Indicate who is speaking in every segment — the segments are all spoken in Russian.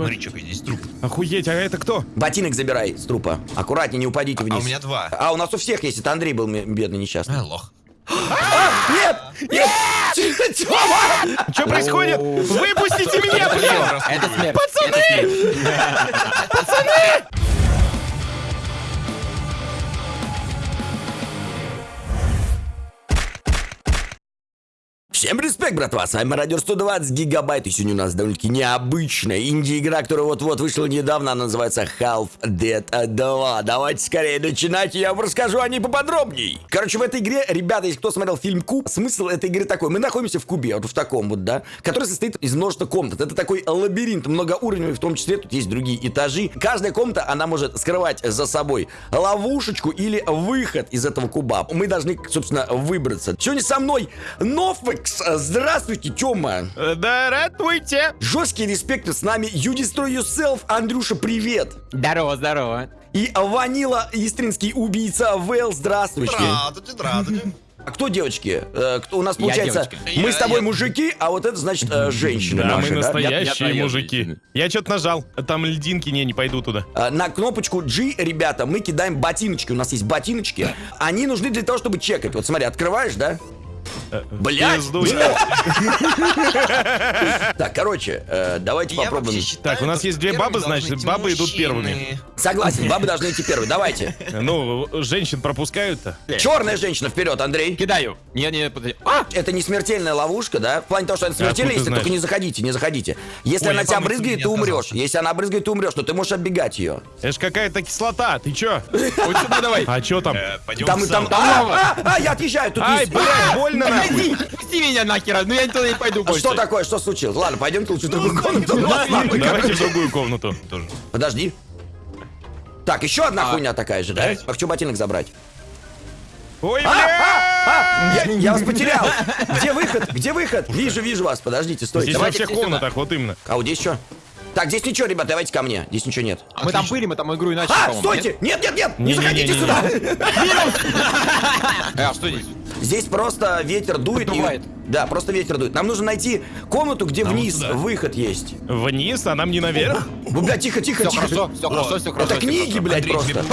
Speaker 1: Смотри, что здесь труп.
Speaker 2: Охуеть, а это кто?
Speaker 3: Ботинок забирай с трупа. Аккуратнее, не упадите вниз.
Speaker 1: А у меня два.
Speaker 3: А, у нас у всех есть. Это Андрей был бедный несчастный.
Speaker 1: А, лох.
Speaker 3: Нет! Нет! Тёма!
Speaker 2: Что происходит? Выпустите меня, блин!
Speaker 4: Смерть.
Speaker 2: Пацаны!
Speaker 3: Всем респект, братва, с вами Мародер 120 гигабайт, и сегодня у нас довольно-таки необычная инди-игра, которая вот-вот вышла недавно, она называется Half-Dead 2. Давайте скорее начинать, я вам расскажу о ней поподробней. Короче, в этой игре, ребята, если кто смотрел фильм Куб, смысл этой игры такой, мы находимся в Кубе, вот в таком вот, да, который состоит из множества комнат. Это такой лабиринт, многоуровневый, в том числе тут есть другие этажи. Каждая комната, она может скрывать за собой ловушечку или выход из этого куба. Мы должны, собственно, выбраться. Сегодня со мной Нофекс. Здравствуйте, Тёма.
Speaker 2: Э, Да, ратуйте!
Speaker 3: Жесткий респект с нами You Destroy Yourself. Андрюша, привет.
Speaker 4: Здорово, здорово.
Speaker 3: И Ванила, истринский убийца Вейл, здравствуйте.
Speaker 1: Здравствуйте, здравствуйте.
Speaker 3: А кто девочки? Э, кто, у нас получается, мы
Speaker 1: Я-
Speaker 3: с тобой
Speaker 1: я-
Speaker 3: мужики, а вот это значит э, женщины
Speaker 2: Да,
Speaker 3: наши,
Speaker 2: мы
Speaker 3: да?
Speaker 2: настоящие
Speaker 4: Я- я-
Speaker 2: мужики. Я что-то нажал. Там льдинки, не, не пойду туда.
Speaker 3: На кнопочку G, ребята, мы кидаем ботиночки. У нас есть ботиночки. Они нужны для того, чтобы чекать. Вот смотри, открываешь, да?
Speaker 2: Пизду.
Speaker 3: Так, короче, э, давайте попробуем.
Speaker 2: Так, у нас есть две
Speaker 1: первыми
Speaker 2: бабы, значит, бабы идут первыми.
Speaker 3: Согласен, бабы должны идти первые. Давайте.
Speaker 2: Ну, женщин пропускают-то.
Speaker 3: Черная женщина вперед, Андрей.
Speaker 4: Кидаю. Не, не, подожди. А!
Speaker 3: Это не смертельная ловушка, да? В плане того, что это смертельная, если только не заходите, не заходите. Если она тебя брызгает, ты умрешь. Если она брызгает, ты умрешь, то ты можешь оббегать ее.
Speaker 2: Это ж какая-то кислота, ты чё?
Speaker 4: Вот сюда давай.
Speaker 2: А чё там?
Speaker 1: Э,
Speaker 3: Там, там, а, а, а, я отъезжаю, тут
Speaker 2: Ай,
Speaker 3: есть.
Speaker 2: блядь, больно нахуй.
Speaker 4: Пусти меня нахер, ну я туда не пойду
Speaker 3: А
Speaker 4: больше.
Speaker 3: что такое, что случилось? Ладно, пойдемте лучше в другую комнату.
Speaker 2: Давайте в другую комнату.
Speaker 1: Тоже.
Speaker 3: Подожди. Так, еще одна
Speaker 4: А.
Speaker 3: хуйня такая же, да? Хочу ботинок забрать.
Speaker 2: Ой,
Speaker 3: А, а, а, я, я вас потерял. Где выход? Где выход? Вижу, вижу вас. Подождите, стойте.
Speaker 2: Здесь во
Speaker 3: Давайте.
Speaker 2: всех
Speaker 4: все сюда.
Speaker 2: комнатах, вот именно.
Speaker 3: А вот здесь что? Так, здесь ничего, ребят, давайте ко мне. Здесь ничего нет.
Speaker 4: Мы там были, мы там игру иначе,
Speaker 3: А,
Speaker 4: по-моему,
Speaker 3: стойте! Нет, нет, нет! Не заходите
Speaker 2: Не-не-не-не-не.
Speaker 3: сюда!
Speaker 4: нет? А, что здесь?
Speaker 3: Здесь просто ветер дует. и-
Speaker 4: Поддувает.
Speaker 3: Да, просто ветер дует. Нам нужно найти комнату, где
Speaker 1: Нам
Speaker 3: вниз
Speaker 1: туда.
Speaker 3: выход есть.
Speaker 2: Вниз, а нам не наверх?
Speaker 3: Ну, бля, тихо, тихо,
Speaker 4: Все
Speaker 3: тихо.
Speaker 4: хорошо, все хорошо, все хорошо.
Speaker 3: Это книги,
Speaker 4: хорошо.
Speaker 3: блядь,
Speaker 1: Андрей,
Speaker 3: просто.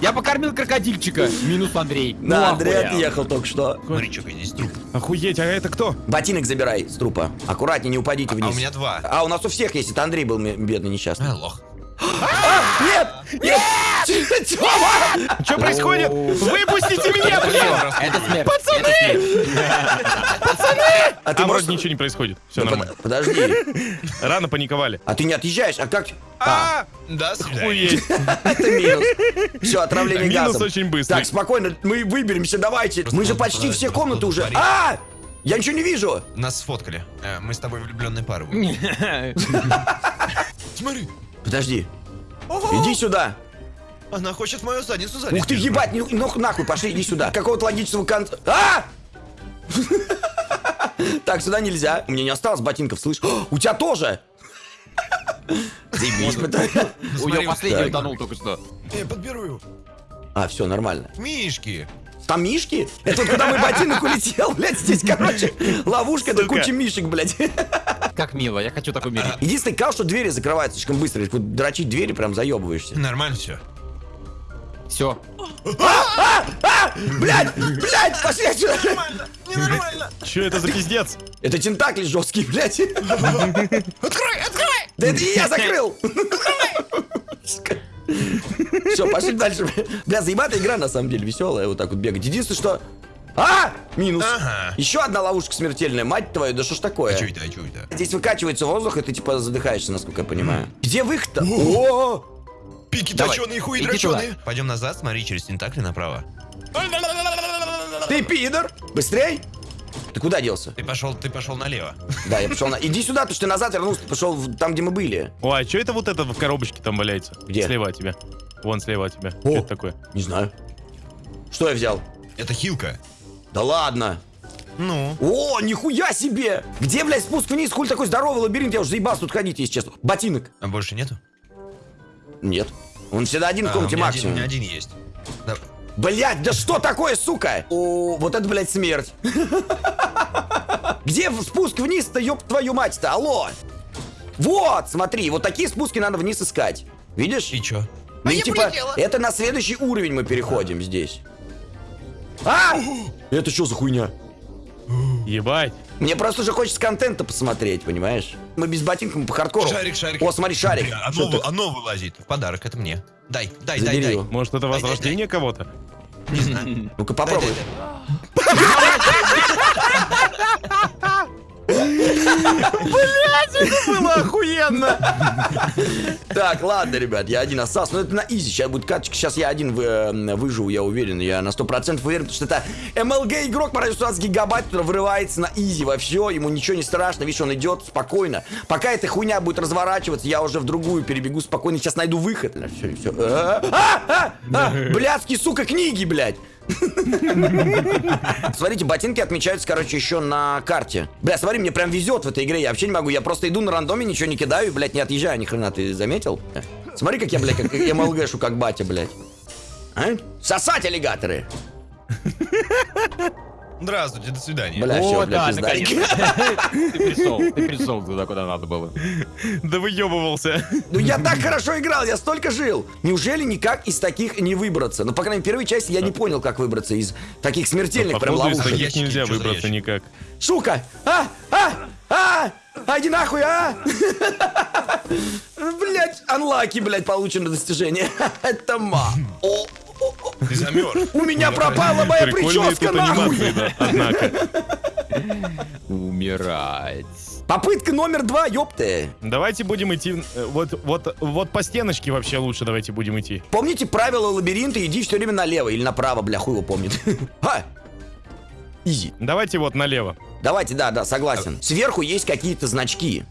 Speaker 4: Я покормил крокодильчика. Минус Андрей.
Speaker 3: Да,
Speaker 4: Ну,
Speaker 3: Андрей отъехал только что.
Speaker 1: Смотри, что здесь труп.
Speaker 2: Охуеть, а это кто?
Speaker 3: Ботинок забирай с трупа. Аккуратнее, не упадите
Speaker 1: А
Speaker 3: вниз.
Speaker 1: у меня два.
Speaker 3: А у нас у всех есть. Это Андрей был бедный несчастный.
Speaker 1: А, лох.
Speaker 3: Нет! Нет! Тёма!
Speaker 2: Что происходит? Выпустите меня, блин!
Speaker 4: Это смерть.
Speaker 3: А
Speaker 2: А
Speaker 3: ты
Speaker 2: вроде
Speaker 3: можешь...
Speaker 2: ничего не происходит. Все
Speaker 3: Ну,
Speaker 2: нормально.
Speaker 3: под- Подожди.
Speaker 2: Рано паниковали.
Speaker 3: А ты не отъезжаешь? А как? А,
Speaker 2: А,
Speaker 1: Да,
Speaker 2: охуеть.
Speaker 3: это минус. Все, отравление
Speaker 2: Минус
Speaker 3: газом.
Speaker 2: очень быстрый.
Speaker 3: Так, спокойно, мы выберемся, давайте. Мы же почти все комнаты уже. А! Я ничего не вижу.
Speaker 1: Нас сфоткали. Э, Мы с тобой влюбленные пары. Смотри.
Speaker 3: Подожди. Иди сюда.
Speaker 1: Она хочет мою задницу залезть.
Speaker 3: Ух ты, ебать, ну, ну нахуй, пошли, иди сюда. Какого-то логического конца. А! Так, сюда нельзя. У меня не осталось ботинков, слышь? У тебя тоже. Заебись.
Speaker 4: У нее последний утонул только что.
Speaker 1: Я подберу его.
Speaker 3: А, все, нормально.
Speaker 1: Мишки.
Speaker 3: Там мишки? Это вот куда мой ботинок улетел, блядь, здесь, короче, ловушка, это
Speaker 2: Сука.
Speaker 3: куча мишек, блядь.
Speaker 4: Как мило, я хочу такой мир.
Speaker 3: Единственный кал, что двери закрываются слишком быстро. Вот дрочить двери прям заебываешься.
Speaker 1: Нормально все.
Speaker 4: Все.
Speaker 3: Блядь, блядь, пошли отсюда.
Speaker 1: Ненормально.
Speaker 2: Че это за пиздец?
Speaker 3: Это тентакли жесткие, блядь.
Speaker 1: Открой, открой.
Speaker 3: Да это я закрыл. Все, пошли дальше. Бля, заебатая игра, на самом деле, веселая, вот так вот бегать. Единственное, что... А! Минус.
Speaker 1: Ага.
Speaker 3: Еще одна ловушка смертельная, мать твою, да что ж такое?
Speaker 1: А это, а что это?
Speaker 3: Здесь выкачивается воздух, и ты типа задыхаешься, насколько я понимаю. Где выход-то? О!
Speaker 1: Пики
Speaker 4: Давай,
Speaker 1: точеные, хуи
Speaker 4: иди
Speaker 1: дроченые. Пойдем назад, смотри, через тентакли направо.
Speaker 3: Ты пидор! Быстрей! Ты куда делся?
Speaker 1: Ты пошел, ты пошел налево.
Speaker 3: Да, я пошел на... Иди сюда, то что ты назад вернулся, ты пошел в- там, где мы были.
Speaker 2: Ой, а что это вот это в коробочке там валяется?
Speaker 3: Где?
Speaker 2: Слева от тебя. Вон слева от тебя.
Speaker 3: О.
Speaker 2: Что это такое?
Speaker 3: Не знаю. Что я взял?
Speaker 1: Это хилка.
Speaker 3: Да ладно.
Speaker 1: Ну.
Speaker 3: О, нихуя себе! Где, блядь, спуск вниз? Хуй такой здоровый лабиринт, я уже заебался тут ходить, если честно. Ботинок.
Speaker 1: А больше нету?
Speaker 3: Нет. Он всегда один в
Speaker 1: А,
Speaker 3: комнате
Speaker 1: у один-
Speaker 3: максимум.
Speaker 1: У меня один есть. Да.
Speaker 3: Блять, да что такое, сука? О, вот это, блядь, смерть. Где спуск вниз-то, ёб твою мать-то, алло? Вот, смотри, вот такие спуски надо вниз искать. Видишь?
Speaker 1: И чё?
Speaker 3: Ну
Speaker 1: А
Speaker 3: и
Speaker 1: я
Speaker 3: типа,
Speaker 1: полетела.
Speaker 3: это на следующий уровень мы переходим здесь. А! Это что за хуйня?
Speaker 2: Ебать.
Speaker 3: Мне просто уже хочется контента посмотреть, понимаешь? Мы без ботинка, мы по хардкору.
Speaker 1: Шарик, шарик.
Speaker 3: О, смотри, шарик.
Speaker 1: Бля,
Speaker 3: Что
Speaker 1: оно,
Speaker 3: ты?
Speaker 1: оно вылазит. В подарок, это мне. Дай, дай, дай,
Speaker 3: Забери
Speaker 1: дай.
Speaker 3: его.
Speaker 2: Может, это
Speaker 1: Дай, дай,
Speaker 2: возрождение кого-то?
Speaker 1: Не знаю.
Speaker 3: Ну-ка
Speaker 1: Дай,
Speaker 3: попробуй.
Speaker 1: дай, дай.
Speaker 2: Было охуенно.
Speaker 3: Так, ладно, ребят, я один остался. Но это на изи. Сейчас будет каточка. Сейчас я один вы- э, выживу, я уверен. Я на 100% уверен, потому что это MLG игрок по радио 120 гигабайт, который вырывается на изи во все. Ему ничего не страшно. Видишь, он идет спокойно. Пока эта хуйня будет разворачиваться, я уже в другую перебегу спокойно. Сейчас найду выход. А, а, а, блядские, сука, книги, блядь. Смотрите, ботинки отмечаются, короче, еще на карте. Бля, смотри, мне прям везет в этой игре. Я вообще не могу. Я просто иду на рандоме, ничего не кидаю и, блядь, не отъезжаю ни хрена. Ты заметил? Смотри, как я, блядь, как МЛГшу, как батя, блядь. А? Сосать аллигаторы!
Speaker 1: Здравствуйте, до свидания.
Speaker 3: Бля, все,
Speaker 4: О,
Speaker 3: бля,
Speaker 4: да, наконец-то. Ты пришел, ты пришел туда, куда надо было.
Speaker 2: Да выебывался.
Speaker 3: Ну я так хорошо играл, я столько жил. Неужели никак из таких не выбраться? Ну, по крайней мере, в первой части я не понял, как выбраться из таких смертельных прям
Speaker 2: Походу, из
Speaker 3: ловушек.
Speaker 2: таких нельзя выбраться никак.
Speaker 3: Сука! А! А! А! А, иди нахуй, а! Блять, анлаки, блять, получено достижение. Это ма. О.
Speaker 1: Ты замерз.
Speaker 3: У меня пропала моя прическа, нахуй!
Speaker 2: однако.
Speaker 4: Умирать.
Speaker 3: Попытка номер два, ёпты.
Speaker 2: Давайте будем идти, э, вот, вот, вот по стеночке вообще лучше давайте будем идти.
Speaker 3: Помните правила лабиринта? Иди все время налево или направо, бля, хуй его помнит. Ха! Изи.
Speaker 2: Давайте вот налево.
Speaker 3: Давайте, да, да, согласен. Сверху есть какие-то значки.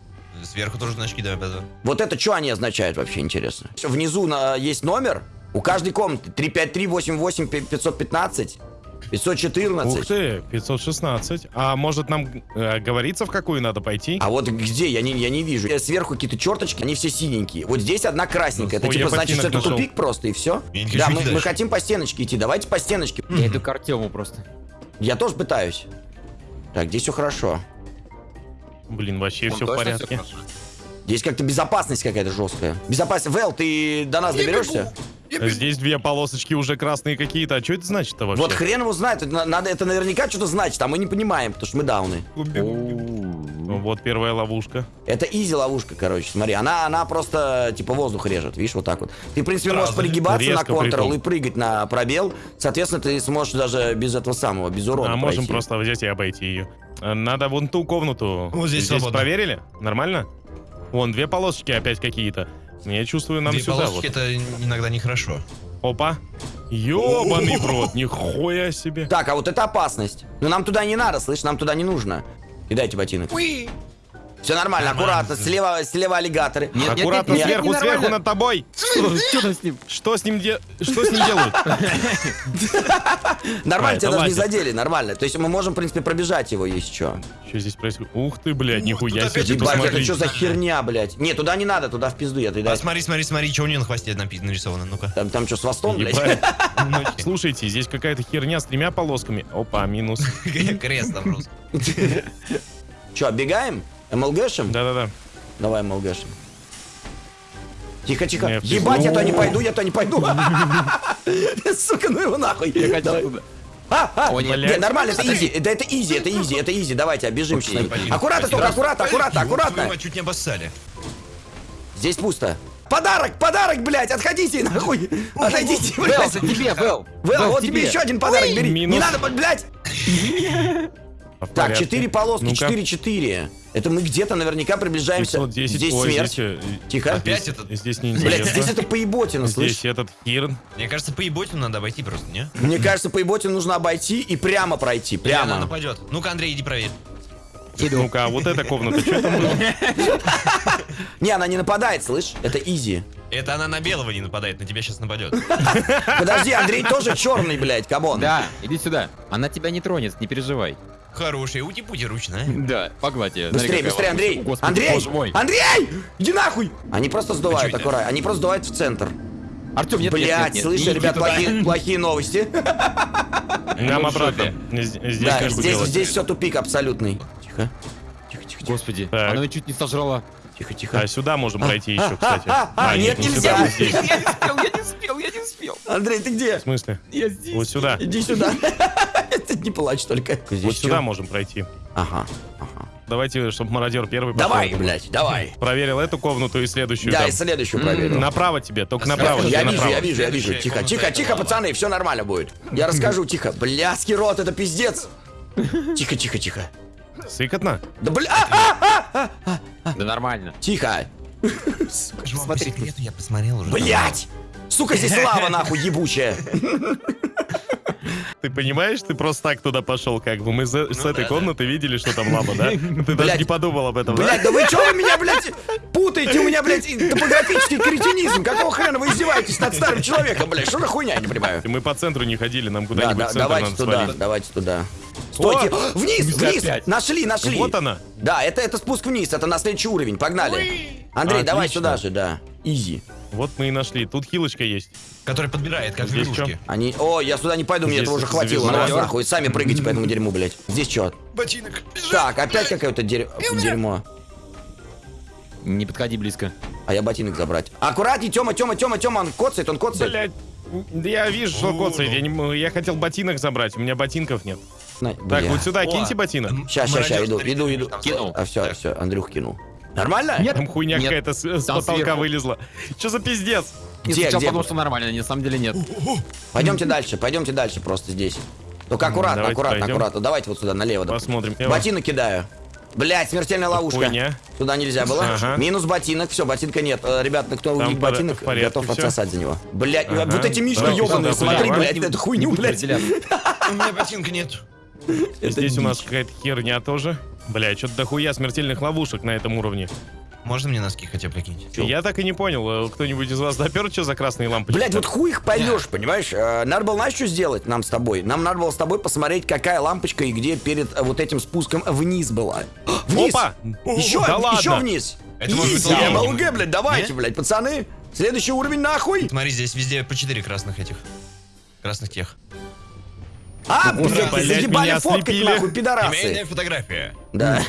Speaker 1: Сверху тоже значки давай позовем.
Speaker 3: Вот это что они означают вообще, интересно? Внизу на, есть номер. У каждой комнаты 353 88 515
Speaker 2: Ух
Speaker 3: 514.
Speaker 2: ты, 516. А может нам э, говорится, в какую надо пойти?
Speaker 3: А вот где? Я не, я не вижу. Э, Сверху какие-то черточки, они все синенькие. Вот здесь одна красненькая. Это
Speaker 2: Ой,
Speaker 3: типа значит, что это
Speaker 2: нашел.
Speaker 3: тупик просто и все? Да, мы, мы хотим по стеночке идти. Давайте по стеночке.
Speaker 4: Я иду к Артему просто.
Speaker 3: Я тоже пытаюсь. Так, здесь все хорошо.
Speaker 2: Блин, вообще
Speaker 5: Он
Speaker 2: все в порядке.
Speaker 5: хорошо?
Speaker 3: Здесь как-то безопасность какая-то жесткая. Безопасность. Вэл, ты до нас доберешься?
Speaker 2: Здесь две полосочки уже красные какие-то. А что это значит-то вообще?
Speaker 3: Вот хрен его знает. Это, на- надо, это наверняка что-то значит, а мы не понимаем, потому что мы дауны.
Speaker 2: Ну, Вот первая ловушка.
Speaker 3: Это изи ловушка, короче, смотри. Она, она просто, типа, воздух режет, видишь, вот так вот. Ты, в принципе, можешь пригибаться на контрол и прыгать на пробел. Соответственно, ты сможешь даже без этого самого, без урона
Speaker 2: а можем
Speaker 3: пройти.
Speaker 2: просто взять и обойти ее. Надо вон ту комнату.
Speaker 1: Вот здесь свободно.
Speaker 2: проверили? Нормально? Вон, две полосочки опять какие-то. Я чувствую, нам
Speaker 1: Две
Speaker 2: сюда вот.
Speaker 1: это иногда нехорошо.
Speaker 2: Опа. Ёбаный в рот, нихуя себе.
Speaker 3: Так, а вот это опасность. Но нам туда не надо, слышь, нам туда не нужно. И дайте ботинок. Все нормально, аккуратно. Слева, слева аллигаторы.
Speaker 4: Нет, нет,
Speaker 2: Аккуратно
Speaker 4: нет, нет,
Speaker 2: сверху,
Speaker 4: ненормально.
Speaker 2: сверху над тобой.
Speaker 4: Что с ним?
Speaker 2: Что с ним де... Что с ним делают?
Speaker 3: Нормально, тебя даже не задели, нормально. То есть мы можем, в принципе, пробежать его, если что.
Speaker 2: Что здесь происходит? Ух ты, блядь, нихуя себе.
Speaker 3: Ебать, это
Speaker 2: посмотри.
Speaker 3: что за херня, блядь? Не, туда не надо, туда в пизду я ты
Speaker 1: А
Speaker 3: дай.
Speaker 1: смотри, смотри, смотри, что у нее на хвосте нарисовано, ну-ка.
Speaker 3: Там, там что, с хвостом, блядь?
Speaker 2: Ну, Слушайте, здесь какая-то херня с тремя полосками. Опа, минус.
Speaker 1: Крест там просто.
Speaker 3: Че, оббегаем? МЛГшем?
Speaker 2: Да-да-да.
Speaker 3: Давай МЛГшем. Тихо, тихо.
Speaker 2: Не, в
Speaker 3: Ебать, я то не пойду, я то не пойду. Сука, ну его нахуй. А, а,
Speaker 4: О, нет.
Speaker 3: не, нормально, это easy, да это easy, это easy, это easy, давайте, чуть-чуть.
Speaker 1: пойдем.
Speaker 3: Аккуратно только, аккуратно, аккуратно, аккуратно.
Speaker 1: чуть не обоссали.
Speaker 3: Здесь пусто. Подарок, подарок, блядь, отходите нахуй. Отойдите,
Speaker 4: Вэл,
Speaker 3: блядь.
Speaker 4: это тебе, Вэл.
Speaker 3: Вэл, вот
Speaker 4: тебе.
Speaker 3: еще один подарок бери. Не надо, блядь.
Speaker 2: В
Speaker 3: Так,
Speaker 2: порядке.
Speaker 3: 4 полоски,
Speaker 2: Ну-ка.
Speaker 3: 4-4. Это мы где-то наверняка приближаемся.
Speaker 2: 510.
Speaker 3: Здесь
Speaker 2: Ой,
Speaker 3: смерть.
Speaker 2: здесь, э,
Speaker 3: Тихо.
Speaker 1: Опять
Speaker 2: здесь-
Speaker 1: этот?
Speaker 2: Здесь
Speaker 3: Блядь,
Speaker 2: неинтересно.
Speaker 3: здесь это поеботина, слышь.
Speaker 2: Здесь этот хирн.
Speaker 1: Мне кажется, поеботину надо обойти просто, не?
Speaker 3: Мне кажется, поеботину нужно обойти и прямо пройти.
Speaker 1: Или она
Speaker 3: Прямо.
Speaker 1: нападет. Ну-ка, Андрей, иди проверь.
Speaker 2: Ну-ка, а вот эта комната, что там было?
Speaker 3: Не, она не нападает, слышь. Это easy.
Speaker 1: Это она на белого не нападает, на тебя сейчас нападет.
Speaker 3: Подожди, Андрей тоже черный, блядь, come on.
Speaker 4: Да, иди сюда. Она тебя не тронет, не переживай.
Speaker 1: Хороший, ути-пути ручная.
Speaker 4: Да, погладь ее.
Speaker 3: Быстрее,
Speaker 4: Смотри,
Speaker 3: быстрее, Андрей!
Speaker 4: Господи,
Speaker 3: Андрей!
Speaker 4: мой.
Speaker 3: Андрей! Иди нахуй! Они просто сдувают,
Speaker 1: А чё это?
Speaker 3: аккуратно. Они просто сдувают в центр.
Speaker 4: Артем, нет,
Speaker 3: Блять,
Speaker 4: нет, нет.
Speaker 3: слышишь,
Speaker 4: Не
Speaker 3: ребят, плохие, плохие новости.
Speaker 2: Нам
Speaker 4: в
Speaker 2: обратно. Здесь
Speaker 3: Да, здесь, здесь все тупик абсолютный. Тихо. Тихо, тихо, тихо.
Speaker 4: Господи,
Speaker 2: Так.
Speaker 4: она чуть не сожрала.
Speaker 3: Тихо, тихо.
Speaker 2: А сюда можем пройти еще, кстати.
Speaker 3: а, а, нет,
Speaker 2: не
Speaker 3: нельзя.
Speaker 4: Я не успел, я не успел, я не успел.
Speaker 3: Андрей, ты где?
Speaker 2: В смысле?
Speaker 4: Я здесь.
Speaker 2: Вот сюда.
Speaker 3: Иди сюда. Не плачь только. Здесь
Speaker 2: Вот сюда можем пройти.
Speaker 3: Ага, ага.
Speaker 2: Давайте, чтобы мародер первый пошел.
Speaker 3: Давай, блядь, давай.
Speaker 2: Проверил эту комнату и следующую.
Speaker 3: Да,
Speaker 2: там.
Speaker 3: и следующую проверю.
Speaker 2: Направо тебе, только
Speaker 1: А
Speaker 2: направо.
Speaker 3: Я вижу,
Speaker 2: направо.
Speaker 3: я вижу, я вижу. Тихо, тихо, тихо, пацаны, все нормально будет. Я расскажу, тихо. Блядский рот, это пиздец. Тихо, тихо, тихо.
Speaker 2: Сыкотно?
Speaker 3: Да бля, а, а,
Speaker 4: Да нормально.
Speaker 3: тихо.
Speaker 1: Смотри, я посмотрел уже.
Speaker 3: Блять! Сука, здесь лава нахуй ебучая.
Speaker 2: Ты понимаешь, ты просто так туда пошел, как бы. Мы за- с
Speaker 1: Ну
Speaker 2: этой
Speaker 1: да,
Speaker 2: комнаты видели, что там лава, да? Ты даже
Speaker 3: Блядь.
Speaker 2: не подумал об этом, да?
Speaker 3: Блять, да вы что вы меня, блядь, путаете? У меня, блядь, топографический кретинизм. Какого хрена вы издеваетесь над старым человеком, блядь? Что за хуйня, я не понимаю.
Speaker 2: Мы по центру не ходили, нам
Speaker 3: Да,
Speaker 2: куда-нибудь
Speaker 3: да,
Speaker 2: в центр
Speaker 3: давайте
Speaker 2: надо
Speaker 3: туда,
Speaker 2: свалить.
Speaker 3: давайте туда. Стойте! Вниз,
Speaker 4: Нельзя
Speaker 3: вниз!
Speaker 4: опять.
Speaker 3: Нашли, нашли!
Speaker 2: Вот она.
Speaker 3: Да, это, это спуск вниз, это на следующий уровень, погнали. Андрей, давай
Speaker 2: Отлично.
Speaker 3: сюда же, да. Изи.
Speaker 2: Вот мы и нашли. Тут хилочка есть.
Speaker 1: Который подбирает, как в
Speaker 2: Здесь
Speaker 1: игрушке.
Speaker 3: Они... О, я сюда не пойду, мне
Speaker 2: Здесь
Speaker 3: этого уже хватило. На вас нахуй, сами прыгайте по этому дерьму, блядь. Здесь что?
Speaker 1: Ботинок.
Speaker 3: Так, опять какое-то дерь- дерьмо.
Speaker 4: Не подходи близко.
Speaker 3: А я ботинок забрать. Аккуратней, Тёма, Тёма, Тёма, Тёма, он коцает, он коцает.
Speaker 2: Блять. Да я вижу, что коцает.
Speaker 1: ну.
Speaker 2: Я, не я хотел ботинок забрать, у меня ботинков нет.
Speaker 3: На-
Speaker 2: Так,
Speaker 3: бля.
Speaker 2: вот сюда
Speaker 1: О,
Speaker 2: киньте ботинок.
Speaker 3: ща, ща,
Speaker 1: мародер,
Speaker 3: иду, иду, иду.
Speaker 4: Кинул.
Speaker 3: А все,
Speaker 1: Так.
Speaker 3: все, Андрюх кинул. Нормально?
Speaker 4: Нет.
Speaker 2: Там хуйня какая-то с, с потолка
Speaker 4: сверху.
Speaker 2: вылезла. Что за пиздец?
Speaker 4: Я
Speaker 3: Где,
Speaker 4: сначала
Speaker 3: где?
Speaker 4: подумал, что нормально, на самом деле нет.
Speaker 3: Пойдемте дальше, пойдемте дальше просто здесь. Только аккуратно,
Speaker 2: давайте
Speaker 3: аккуратно,
Speaker 2: пойдем.
Speaker 3: аккуратно. Давайте вот сюда, налево.
Speaker 2: Посмотрим.
Speaker 3: Ботинок кидаю. Блять, смертельная ловушка.
Speaker 2: Хуйня.
Speaker 3: Туда нельзя было.
Speaker 2: Ага.
Speaker 3: Минус ботинок. Все, ботинка нет. Э, Ребят, ну, кто увидит ботинок,
Speaker 2: порядке
Speaker 3: готов
Speaker 2: всё.
Speaker 3: отсосать за него. Блять,
Speaker 2: Ага.
Speaker 3: вот эти мишки ебаные,
Speaker 2: сюда,
Speaker 3: смотри,
Speaker 2: давай.
Speaker 3: блядь, эту хуйню,
Speaker 4: разделяться.
Speaker 1: У меня ботинка нет.
Speaker 2: Здесь у нас какая-то херня тоже. Бля, что-то дохуя смертельных ловушек на этом уровне.
Speaker 1: Можно мне носки хотя бы?
Speaker 3: Чё?
Speaker 2: Я так и не понял, э, кто-нибудь из вас допер, что за красные лампочки?
Speaker 3: Блять, вот хуй их поймешь, понимаешь? Э, Надо было, знаешь, что сделать нам с тобой? Нам надо было с тобой посмотреть, какая лампочка и где перед э, вот этим спуском вниз была. Вниз!
Speaker 2: Опа!
Speaker 3: Еще,
Speaker 2: Да ладно?
Speaker 3: еще вниз!
Speaker 1: Это
Speaker 3: Изи. МЛГ, блядь, давайте, блядь, пацаны! Следующий уровень нахуй!
Speaker 1: Смотри, здесь везде по 4 красных этих. Красных тех.
Speaker 3: А,
Speaker 2: Блядь,
Speaker 3: блядь,
Speaker 2: блядь,
Speaker 3: заебали фоткать, нахуй, пидорасы!
Speaker 1: фотография.
Speaker 3: Да.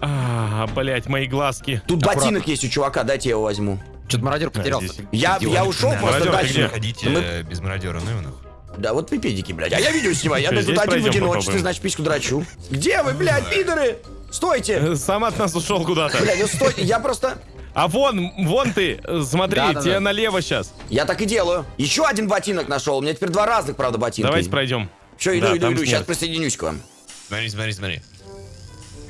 Speaker 2: А, блять, мои глазки.
Speaker 3: Тут ботинок есть у чувака, дайте я его возьму.
Speaker 4: Что-то мародер потерялся.
Speaker 3: Я, я ушел
Speaker 1: Да,
Speaker 3: просто дальше.
Speaker 1: Ходите
Speaker 3: Мы-
Speaker 1: без мародера, ну и нахуй.
Speaker 3: Да, вот вы педики, блядь. А я видео снимаю, я тут один в одиночестве, значит, письку драчу. Где вы, блядь, пидоры? Стойте!
Speaker 2: Э, Сам от нас ушел куда-то.
Speaker 3: Блядь, ну стойте, я просто...
Speaker 2: А вон, вон ты, смотри,
Speaker 4: Да-да-да.
Speaker 2: тебе налево сейчас.
Speaker 3: Я так и делаю. Еще один ботинок нашел. У меня теперь два разных, правда, ботинка.
Speaker 2: Давайте пройдем.
Speaker 3: Все, иду,
Speaker 2: Да,
Speaker 3: иду, иду.
Speaker 2: снег.
Speaker 3: Сейчас присоединюсь к вам.
Speaker 1: Смотри, смотри, смотри.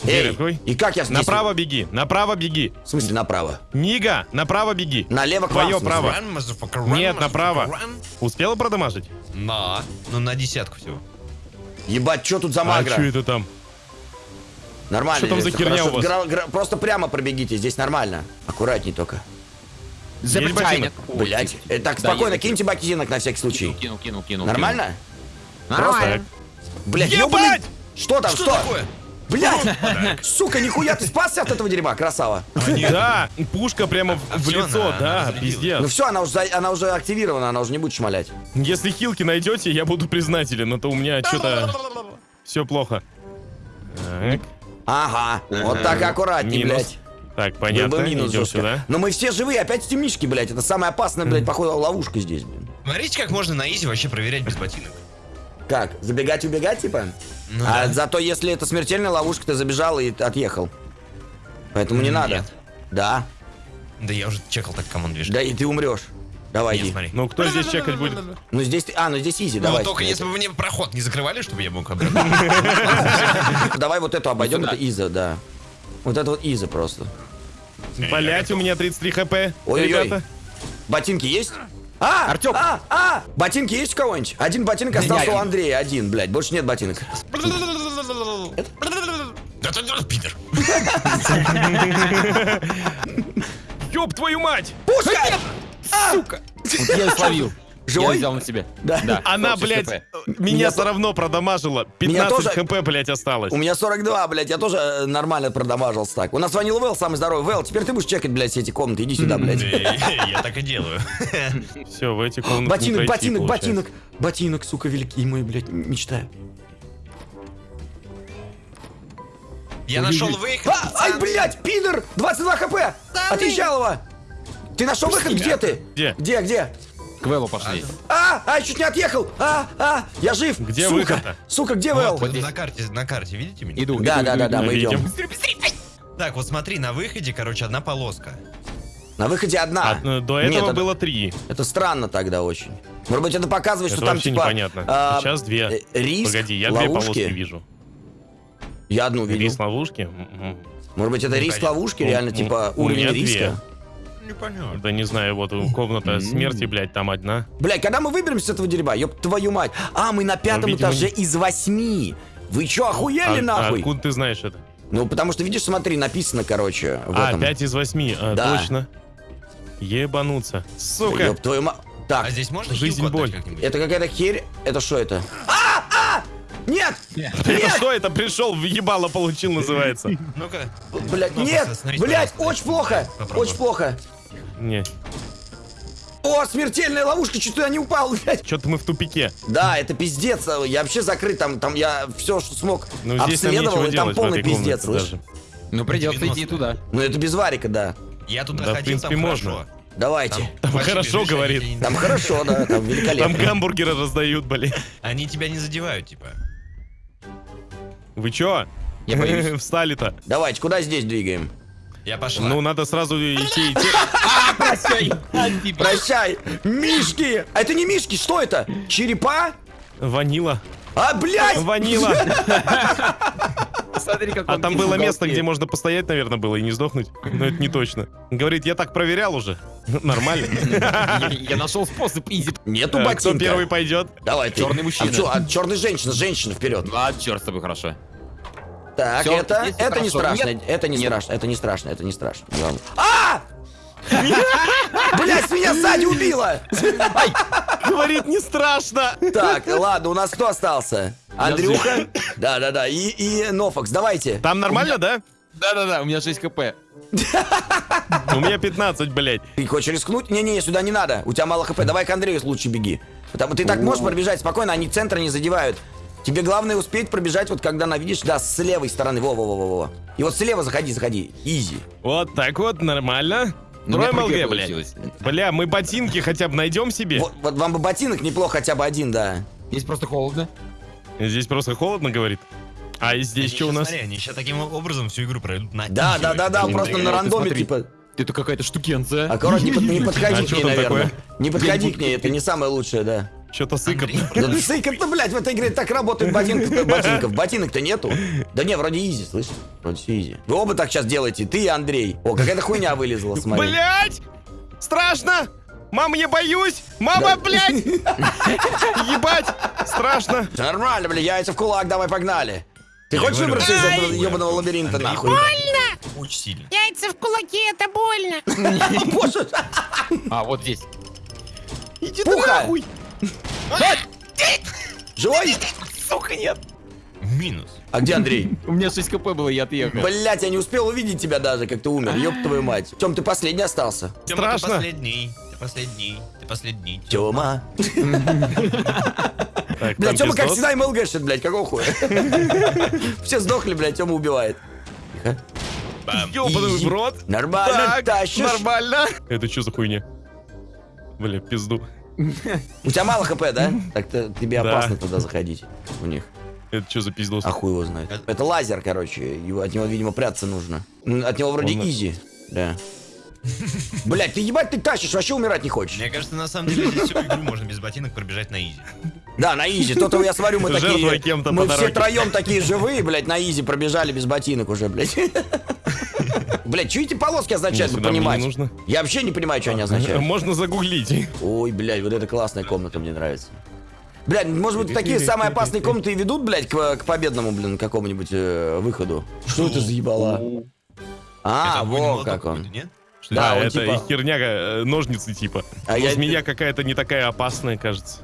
Speaker 3: Эй, и как я здесь?
Speaker 2: Направо беги, направо беги.
Speaker 3: В смысле направо?
Speaker 2: Нига, направо беги.
Speaker 3: Налево к вам,
Speaker 2: Твое
Speaker 3: в смысле?
Speaker 2: право.
Speaker 1: Run,
Speaker 2: Нет, направо.
Speaker 1: run.
Speaker 2: Успела продамажить?
Speaker 1: На. Ну, на десятку всего.
Speaker 3: Ебать, что тут за
Speaker 2: А
Speaker 3: магра?
Speaker 2: что это там?
Speaker 3: Нормально.
Speaker 2: Что там за херня у вас?
Speaker 3: Гра- гра- Просто прямо пробегите, здесь нормально. Аккуратней только.
Speaker 2: Есть ботинок?
Speaker 3: Блять. Так,
Speaker 4: Да,
Speaker 3: спокойно, киньте ботинок на всякий случай.
Speaker 4: Кинул, кинул, кинул.
Speaker 3: Нормально?
Speaker 4: кинул. Нормально.
Speaker 3: Блять,
Speaker 2: Ебать!
Speaker 3: ёбаный... Что там,
Speaker 1: Что такое?
Speaker 3: Блять! Сука, нихуя, ты спасся от этого дерьма, красава.
Speaker 2: Да, пушка прямо в,
Speaker 1: А
Speaker 2: лицо, да, пиздец.
Speaker 3: Ну все, она уже, за- она уже активирована, она уже не будет шмалять.
Speaker 2: Если хилки найдете, я буду признателен, а то у меня что-то все плохо. Так,
Speaker 3: Ага, вот так аккуратней,
Speaker 2: минус.
Speaker 3: блядь.
Speaker 2: Так,
Speaker 3: Был
Speaker 2: понятно,
Speaker 3: бы минус
Speaker 2: идем сюда.
Speaker 3: Но мы все живые, опять темнички, блядь. Это самая опасная, блядь, походу, ловушка здесь, блин.
Speaker 1: Смотрите, как можно на изи вообще проверять без ботинок.
Speaker 3: Как? Забегать, убегать, типа?
Speaker 1: Ну
Speaker 3: а
Speaker 1: да.
Speaker 3: зато если это смертельная ловушка, ты забежал и отъехал. Поэтому не
Speaker 1: М,
Speaker 3: надо.
Speaker 1: нет.
Speaker 3: Да.
Speaker 1: Да я уже чекал так команд движет.
Speaker 3: Да и ты умрешь. Давай,
Speaker 1: Нет,
Speaker 3: иди.
Speaker 1: смотри.
Speaker 2: Ну, кто здесь чекать будет?
Speaker 3: Ну здесь ты. А, ну здесь изи,
Speaker 1: Ну,
Speaker 3: давай.
Speaker 1: только если бы мне проход не закрывали, чтобы я мог обратно.
Speaker 3: Давай вот эту обойдем, это иза, да. Вот это вот иза просто.
Speaker 2: Блять, у меня 33 хп.
Speaker 3: Ой-ой-ой. Ботинки есть? А!
Speaker 4: Артём!
Speaker 3: А! А! Ботинки есть у кого-нибудь? Один ботинок остался у Андрея, один, блядь. Больше нет ботинок.
Speaker 1: Да ты пидор.
Speaker 2: Ёб твою мать!
Speaker 3: Пушка!
Speaker 4: Вот я и словил.
Speaker 3: Живой?
Speaker 4: Я взял на себя.
Speaker 3: Да.
Speaker 4: Да.
Speaker 2: Она,
Speaker 4: 46
Speaker 2: блядь, меня
Speaker 3: Меня
Speaker 2: все равно продамажила.
Speaker 3: Меня
Speaker 2: 15
Speaker 3: тоже-
Speaker 2: хп, блядь, осталось.
Speaker 3: У меня 42, блядь, я тоже э, нормально продамажился так. У нас звонил Вэл, самый здоровый. Вэл, теперь ты будешь чекать, блядь, все эти комнаты. Иди сюда, блядь.
Speaker 1: Я так и делаю.
Speaker 2: Все, в эти комнаты
Speaker 3: Ботинок, ботинок, ботинок. Ботинок, сука, великий мой, блядь, м- мечта.
Speaker 1: Я нашел выход.
Speaker 3: А, ай, блядь, пидор! 22 хп! Отъезжал его! Ты нашел выход? Где ты?
Speaker 2: Где?
Speaker 3: Где, где?
Speaker 4: К Вэллу пошли.
Speaker 3: А, а, я чуть не отъехал! А, а, я жив!
Speaker 2: Где
Speaker 3: Сука!
Speaker 2: выход-то?
Speaker 3: Сука, где Вэл?
Speaker 1: вот на карте, на карте, видите меня?
Speaker 4: Иду,
Speaker 3: Да,
Speaker 4: иду,
Speaker 3: да,
Speaker 4: иду,
Speaker 3: да, да, мы идем.
Speaker 2: Видим.
Speaker 1: Так, вот смотри, на выходе, короче, одна полоска.
Speaker 3: На выходе одна.
Speaker 2: А, до этого
Speaker 3: Нет,
Speaker 2: было три.
Speaker 3: Это странно тогда очень. Может быть, это показывает,
Speaker 2: Это
Speaker 3: что там типа...
Speaker 2: непонятно.
Speaker 3: а,
Speaker 2: Сейчас две.
Speaker 3: э, Риск,
Speaker 2: Погоди, я две
Speaker 3: ловушки.
Speaker 2: полоски вижу.
Speaker 3: Я одну видел.
Speaker 2: Риск ловушки? М-м.
Speaker 3: Может быть, это риск ловушки, реально,
Speaker 2: у-
Speaker 3: типа, уровень
Speaker 2: две.
Speaker 3: риска.
Speaker 1: Непонятно.
Speaker 2: Да не знаю, вот у- комната смерти, блядь, там одна.
Speaker 3: Блядь, когда мы выберемся с этого дерьма? Ёб твою мать. А, мы на пятом
Speaker 2: видимо,
Speaker 3: этаже
Speaker 2: не-
Speaker 3: из восьми. Вы чё, охуели
Speaker 2: А-
Speaker 3: нахуй?
Speaker 2: Откуда ты знаешь это?
Speaker 3: Ну, потому что, видишь, смотри, написано, короче, в
Speaker 2: А,
Speaker 3: этом.
Speaker 2: 5 из 8, а,
Speaker 3: Да.
Speaker 2: точно. Ебануться. Сука.
Speaker 3: Ёб твою мать. Так,
Speaker 1: А здесь можно
Speaker 2: Жизнь, боль.
Speaker 1: как-нибудь?
Speaker 3: это какая-то херь. Это что это? А, а! Нет!
Speaker 2: Это что это? Пришел, в ебало получил, называется.
Speaker 1: Ну-ка.
Speaker 3: Блядь,
Speaker 1: Ну,
Speaker 3: нет!
Speaker 1: пожалуйста.
Speaker 3: очень плохо! Очень плохо!
Speaker 2: Не,
Speaker 3: О, смертельная ловушка, чуть туда не упал, блядь!
Speaker 2: что-то мы в тупике.
Speaker 3: Да, это пиздец. Я вообще закрыт, там, там я все, что смог,
Speaker 2: Ну здесь
Speaker 3: обследовал, и там
Speaker 2: в
Speaker 3: полный пиздец, слышь?
Speaker 2: даже.
Speaker 4: Ну, придется
Speaker 1: 90.
Speaker 4: идти туда.
Speaker 3: Ну это без варика, да.
Speaker 1: Я туда
Speaker 2: Да, в
Speaker 1: ходил,
Speaker 2: принципе,
Speaker 1: там
Speaker 2: можно.
Speaker 1: хорошо.
Speaker 3: Давайте.
Speaker 2: Там
Speaker 1: Вообще
Speaker 2: хорошо, говорит.
Speaker 3: Там хорошо, да, там
Speaker 2: Там
Speaker 3: великолепно.
Speaker 2: гамбургеры раздают, блин.
Speaker 1: Они тебя не задевают, типа.
Speaker 2: Вы чё?
Speaker 4: Я боюсь.
Speaker 2: Встали-то.
Speaker 3: Давайте, куда здесь двигаем?
Speaker 1: Я пошла.
Speaker 2: Ну, надо сразу идти, идти.
Speaker 4: Прощай.
Speaker 3: Прощай, мишки! А это не мишки, что это? Черепа?
Speaker 2: Ванила.
Speaker 3: А, блядь!
Speaker 2: Ванила.
Speaker 4: Смотри, как
Speaker 2: А там было место, где можно постоять, наверное, было и не сдохнуть. Но это не точно. Говорит, я так проверял уже. Нормально.
Speaker 4: Я нашел способ изи.
Speaker 3: Нету
Speaker 2: Э, Кто
Speaker 3: ботинка.
Speaker 2: первый пойдет?
Speaker 3: Давай, ты.
Speaker 4: Черный мужчина.
Speaker 3: А, чё, а черная женщина, женщина вперед.
Speaker 4: А, черт с тобой, хорошо.
Speaker 3: Так,
Speaker 4: Всё,
Speaker 3: это, это не
Speaker 4: хорошо.
Speaker 3: страшно,
Speaker 4: Нет.
Speaker 3: это не
Speaker 4: Нет.
Speaker 3: страшно, это не страшно, это не страшно. Главное. А! Блять, меня сзади убило!
Speaker 2: Говорит, не страшно.
Speaker 3: Так, ладно, у нас кто остался? Андрюха? Да-да-да, и, и Нофокс, давайте.
Speaker 2: Там нормально, да?
Speaker 4: Да-да-да, у меня 6 хп.
Speaker 2: У меня 15, блядь.
Speaker 3: Ты хочешь рискнуть? Не-не, сюда не надо. У тебя мало хп. Давай к Андрею лучше беги. Потому ты так можешь пробежать спокойно, они центра не задевают. Тебе главное успеть пробежать, вот когда она, видишь, да, с левой стороны. Во-во-во-во. И вот слева заходи, заходи. Изи.
Speaker 2: Вот так вот, нормально.
Speaker 4: Ну,
Speaker 2: Трой МЛГ, блядь. Бля, мы ботинки хотя бы найдем себе.
Speaker 3: Вот, вот вам бы ботинок неплохо хотя бы один, да.
Speaker 4: Здесь просто холодно.
Speaker 2: Здесь просто холодно, говорит. А здесь
Speaker 1: Они
Speaker 2: что у нас?
Speaker 1: Смотри, они сейчас таким образом всю игру пройдут на
Speaker 3: Да, да, да, да,
Speaker 1: Они
Speaker 3: просто на рандоме,
Speaker 4: смотри.
Speaker 3: типа.
Speaker 4: Это какая-то штукенция.
Speaker 3: Аккуратно, не, под- не подходи
Speaker 2: А
Speaker 3: к ней, наверное.
Speaker 2: такое?
Speaker 3: Не подходи к ней, это не самое лучшее, да.
Speaker 2: Что-то сыкот.
Speaker 1: Андрей,
Speaker 3: Да сыкот-то, блядь, в этой игре так работают ботинки ботинков. Ботинок-то нету. Да не, вроде изи, слышишь? Вроде все изи. Вы оба так сейчас делаете, ты и Андрей. О, какая-то хуйня вылезла, смотри.
Speaker 2: Блять! Страшно! Мама, я боюсь! Мама, блядь! Ебать! Страшно!
Speaker 3: Нормально, бля, яйца в кулак, давай, погнали. Ты
Speaker 1: Я
Speaker 3: хочешь
Speaker 1: говорю,
Speaker 3: выбраться из этого ебаного лабиринта,
Speaker 1: Андрей,
Speaker 3: нахуй?
Speaker 1: Очень сильно.
Speaker 5: Яйца в кулаке, это больно.
Speaker 3: Боже,
Speaker 4: А, вот здесь.
Speaker 2: Иди
Speaker 3: Пуха! Живой?
Speaker 2: Сука, нет!
Speaker 1: Минус.
Speaker 3: А где Андрей?
Speaker 4: У меня 6 хп было, я отъехал.
Speaker 3: Блять, я не успел увидеть тебя даже, как ты умер. Ёб твою мать. В чем ты последний остался?
Speaker 1: Ты последний. Ты последний. Ты последний.
Speaker 3: Тёма.
Speaker 2: Там
Speaker 3: Тёма как всегда МЛГшит, блядь, какого хуя? Все сдохли, блядь, Тёма убивает. Тихо.
Speaker 2: Ёбаный в рот.
Speaker 3: Нормально,
Speaker 2: Так,
Speaker 3: тащишь.
Speaker 2: нормально. Это что за хуйня? Бля, пизду.
Speaker 3: У тебя мало хп, да? Так-то тебе опасно туда заходить у них.
Speaker 2: Это что за пиздос?
Speaker 3: А хуй его знает. Это лазер, короче. От него, видимо, прятаться нужно. От него вроде easy. Да. Блять, ты ебать ты тащишь, вообще умирать не хочешь.
Speaker 1: Мне кажется, на самом деле здесь всю игру можно без ботинок пробежать на easy.
Speaker 3: Да, на easy. То-то я смотрю, мы такие... Мы все троем такие живые, блядь, на easy пробежали без ботинок уже, блядь. Блядь, что эти полоски означают,
Speaker 2: Ну,
Speaker 3: вы понимаете?
Speaker 2: нужно.
Speaker 3: Я вообще не понимаю, что они означают.
Speaker 2: Можно загуглить.
Speaker 3: Ой, блядь, вот эта классная комната мне нравится. Блядь, может быть, такие самые опасные комнаты и ведут, блядь, к, к победному, блин, какому-нибудь э, выходу. Что это за ебала? А,
Speaker 1: Это огонь
Speaker 3: во
Speaker 1: молоток
Speaker 3: как он.
Speaker 1: Что
Speaker 3: Да,
Speaker 2: Да,
Speaker 3: он
Speaker 2: это
Speaker 3: типа-
Speaker 2: херня, э, ножницы типа.
Speaker 3: А
Speaker 2: Но
Speaker 3: я-
Speaker 2: змея какая-то не такая опасная, кажется.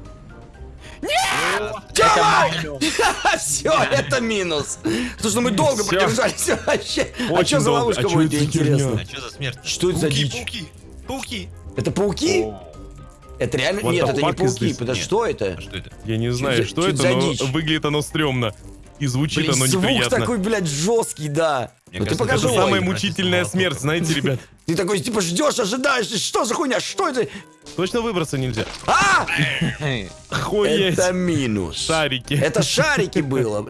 Speaker 3: Все, это минус. Потому что мы долго продержались вообще. А что за ловушка
Speaker 2: А
Speaker 3: будет, интересно?
Speaker 1: А что за смерть?
Speaker 3: Что это за
Speaker 1: Пауки,
Speaker 3: дичь?
Speaker 1: Пауки, пауки.
Speaker 3: Это пауки? Это реально? Нет, это не пауки. что это?
Speaker 1: А что это?
Speaker 2: Я не знаю, что это, но выглядит оно стрёмно. И звучит
Speaker 3: Блин,
Speaker 2: оно
Speaker 3: звук
Speaker 2: неприятно.
Speaker 3: такой, блядь, жесткий, да.
Speaker 1: Мне
Speaker 3: Ну ты
Speaker 1: кажется,
Speaker 3: покажи.
Speaker 2: Это самая мучительная смерть, знаете, ребят.
Speaker 3: Ты такой, типа, ждешь, ожидаешь, что за хуйня, что это?
Speaker 2: Точно выбраться нельзя.
Speaker 3: А!
Speaker 2: Хуеть.
Speaker 3: Это минус.
Speaker 2: Шарики.
Speaker 3: Это шарики было.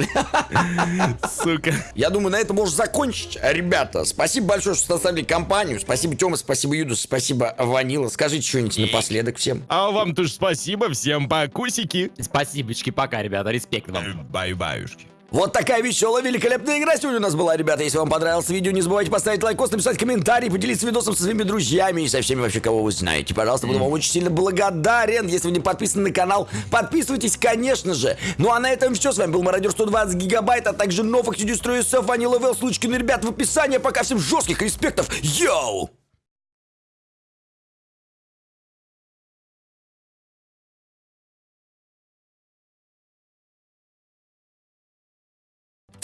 Speaker 2: Сука.
Speaker 3: Я думаю, на этом можно закончить. Ребята, спасибо большое, что составили компанию. Спасибо, Тёма, спасибо, Юдус, спасибо, Ванила. Скажите что-нибудь напоследок всем.
Speaker 2: А вам тоже спасибо. Всем покусики.
Speaker 4: Спасибочки, пока, ребята, респект вам.
Speaker 1: Баю-баюшки.
Speaker 3: Вот такая веселая, великолепная игра сегодня у нас была, ребята. Если вам понравилось видео, не забывайте поставить лайкос, написать комментарий, поделиться видосом со своими друзьями и со всеми вообще, кого вы знаете. Пожалуйста, буду вам очень сильно благодарен. Если вы не подписаны на канал, подписывайтесь, конечно же. Ну а на этом все. С вами был Мародер 120 гигабайт, а также Новых Студию СФ, Ванила ссылочки на ребят в описании. Пока всем жестких респектов. Йоу!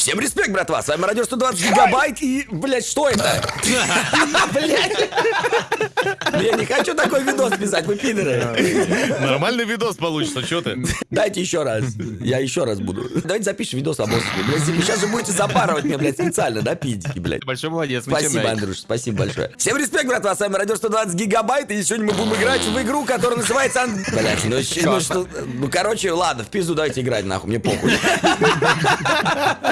Speaker 3: Всем респект, братва! С вами Радио 120 гигабайт и, блядь, что это? Блядь! Я не хочу такой видос писать, вы пидоры.
Speaker 2: Нормальный видос получится, что ты?
Speaker 3: Дайте еще раз. Я еще раз буду. Давайте запишем видос об острове. Блядь, сейчас же будете запарывать меня, блядь, специально, да, пидики, блядь.
Speaker 4: Большой молодец,
Speaker 3: Спасибо. Андрюш, спасибо большое. Всем респект, братва, с вами Радио 120 гигабайт, и сегодня мы будем играть в игру, которая называется... Ан- Блядь, ну, ну что... Ну, короче, ладно, в пизду давайте играть, нахуй, мне похуй.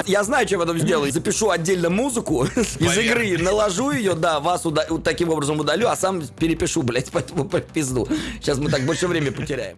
Speaker 3: Я знаю, что я потом сделаю. Запишу отдельно музыку из игры, наложу ее, да, вас уда- таким образом удалю, а сам перепишу, блядь, поэтому по пизду. Сейчас мы так больше времени потеряем.